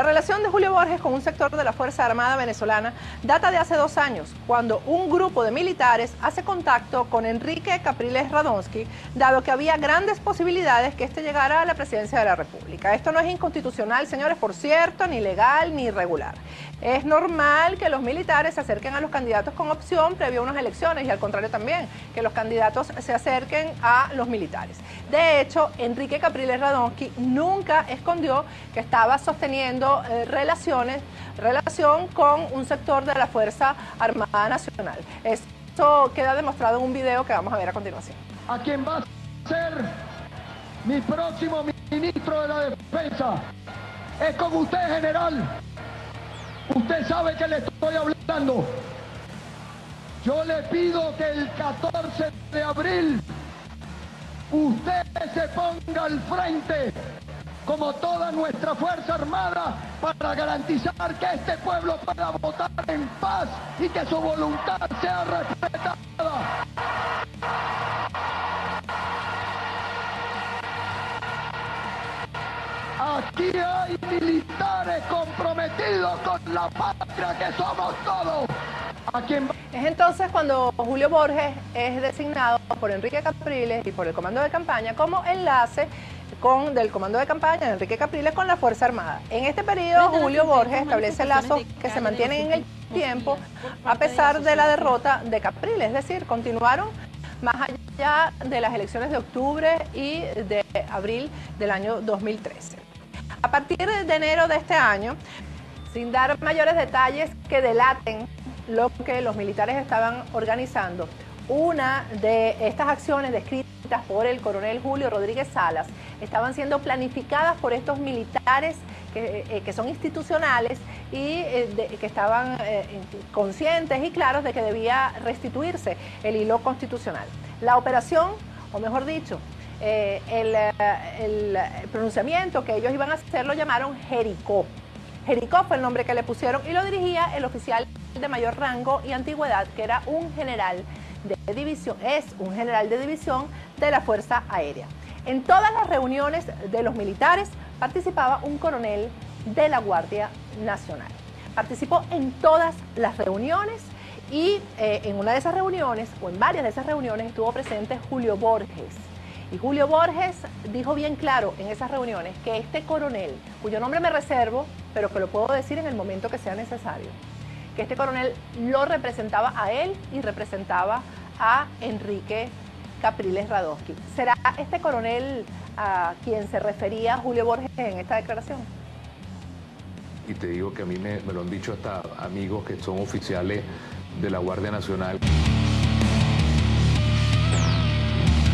La relación de Julio Borges con un sector de la Fuerza Armada venezolana data de hace dos años, cuando un grupo de militares hace contacto con Enrique Capriles Radonsky, dado que había grandes posibilidades que éste llegara a la presidencia de la República. Esto no es inconstitucional, señores, por cierto, ni legal ni irregular. Es normal que los militares se acerquen a los candidatos con opción previo a unas elecciones y al contrario también, que los candidatos se acerquen a los militares. De hecho, Enrique Capriles Radonsky nunca escondió que estaba sosteniendo eh, relaciones, relación con un sector de la Fuerza Armada Nacional. Esto queda demostrado en un video que vamos a ver a continuación. A quién va a ser mi próximo ministro de la Defensa es con usted, general. Usted sabe que le estoy hablando. Yo le pido que el 14 de abril usted se ponga al frente como toda nuestra Fuerza Armada para garantizar que este pueblo pueda votar en paz y que su voluntad sea respetada. Aquí hay militares comprometidos con la patria que somos todos. Es entonces cuando Julio Borges es designado por Enrique Capriles y por el comando de campaña como enlace con, del comando de campaña de Enrique Capriles con la Fuerza Armada. En este periodo, Julio Borges establece lazos que se mantienen en el tiempo a pesar de la derrota de Capriles, es decir, continuaron más allá de las elecciones de octubre y de abril del año 2013. A partir de enero de este año, sin dar mayores detalles que delaten lo que los militares estaban organizando, una de estas acciones descritas por el coronel Julio Rodríguez Salas estaban siendo planificadas por estos militares que, eh, son institucionales y eh, que estaban eh, conscientes y claros de que debía restituirse el hilo constitucional. La operación, o mejor dicho, eh, el, pronunciamiento que ellos iban a hacer lo llamaron Jericó. Jericó fue el nombre que le pusieron y lo dirigía el oficial de mayor rango y antigüedad, que era un general de división, es un general de división de la Fuerza Aérea. En todas las reuniones de los militares participaba un coronel de la Guardia Nacional. Participó en todas las reuniones y eh, en una de esas reuniones, o en varias de esas reuniones, estuvo presente Julio Borges y Julio Borges dijo bien claro en esas reuniones que este coronel, cuyo nombre me reservo, pero que lo puedo decir en el momento que sea necesario, que este coronel lo representaba a él y representaba a Enrique Capriles Radowski. ¿Será este coronel a quien se refería Julio Borges en esta declaración? Y te digo que a mí me lo han dicho hasta amigos que son oficiales de la Guardia Nacional.